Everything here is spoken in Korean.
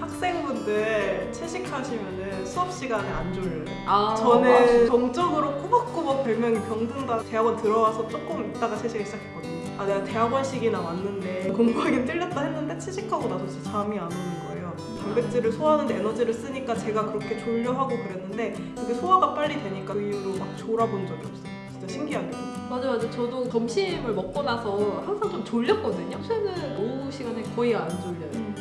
학생분들 채식하시면 수업 시간에 안 졸려요. 아, 저는 정적으로 꼬박꼬박 별명이 병든다 대학원 들어와서 조금 있다가 채식을 시작했거든요. 아 내가 대학원식이나 왔는데 공부하긴 틀렸다 했는데 채식하고 나서 진짜 잠이 안 오는 거예요. 단백질을 소화하는데 에너지를 쓰니까 제가 그렇게 졸려하고 그랬는데 그게 소화가 빨리 되니까 그 이후로 막 졸아본 적이 없어요. 진짜 신기하게도. 맞아 맞아 저도 점심을 먹고 나서 항상 좀 졸렸거든요 요새는 오후 시간에 거의 안 졸려요 음.